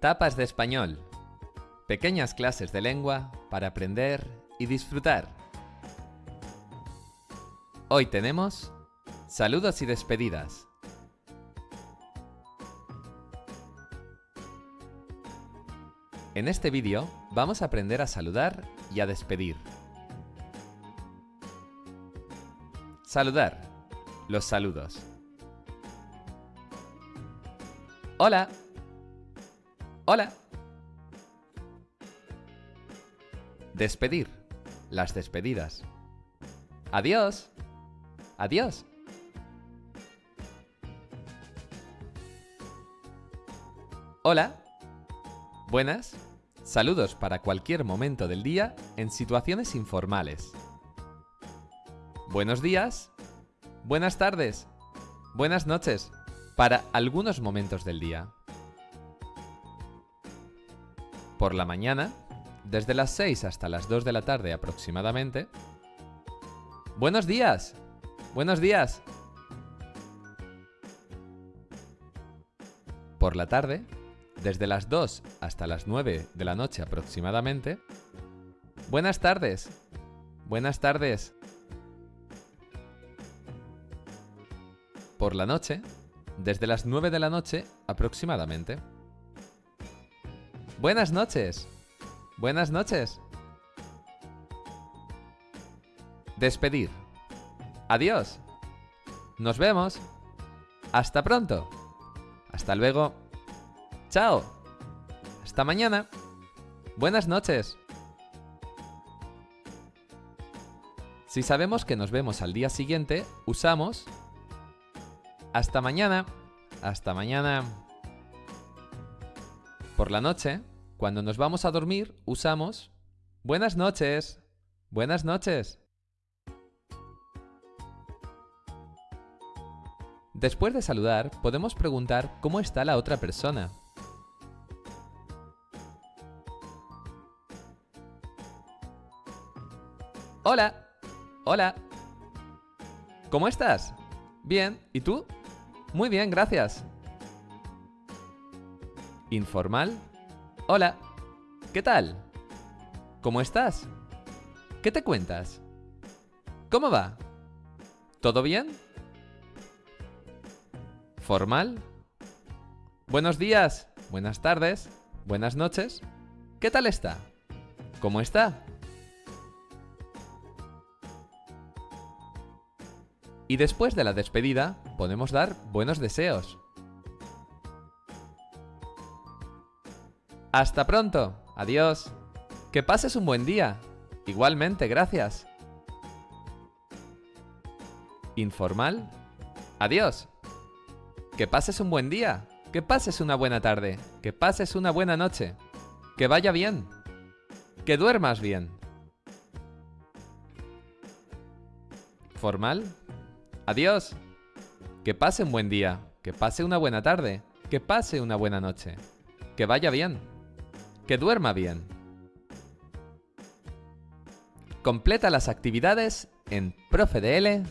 Tapas de español. Pequeñas clases de lengua para aprender y disfrutar. Hoy tenemos saludos y despedidas. En este vídeo vamos a aprender a saludar y a despedir. Saludar. Los saludos. Hola. Hola. Despedir. Las despedidas. Adiós. Adiós. Hola. Buenas. Saludos para cualquier momento del día en situaciones informales. Buenos días. Buenas tardes. Buenas noches. Para algunos momentos del día. Por la mañana, desde las 6 hasta las 2 de la tarde aproximadamente. Buenos días. Buenos días. Por la tarde, desde las 2 hasta las 9 de la noche aproximadamente. Buenas tardes. Buenas tardes. Por la noche, desde las 9 de la noche aproximadamente. Buenas noches. Buenas noches. Despedir. Adiós. Nos vemos. Hasta pronto. Hasta luego. Chao. Hasta mañana. Buenas noches. Si sabemos que nos vemos al día siguiente, usamos hasta mañana. Hasta mañana. Por la noche, cuando nos vamos a dormir, usamos buenas noches. Buenas noches. Después de saludar, podemos preguntar cómo está la otra persona. Hola. Hola. ¿Cómo estás? Bien. ¿Y tú? Muy bien, gracias. Informal. Hola. ¿Qué tal? ¿Cómo estás? ¿Qué te cuentas? ¿Cómo va? ¿Todo bien? Formal. Buenos días, buenas tardes, buenas noches. ¿Qué tal está? ¿Cómo está? Y después de la despedida, podemos dar buenos deseos. Hasta pronto. Adiós. Que pases un buen día. Igualmente, gracias. Informal. Adiós. Que pases un buen día. Que pases una buena tarde. Que pases una buena noche. Que vaya bien. Que duermas bien. Formal. Adiós. Que pase un buen día. Que pase una buena tarde. Que pase una buena noche. Que vaya bien. Que duerma bien. Completa las actividades en profedl.es.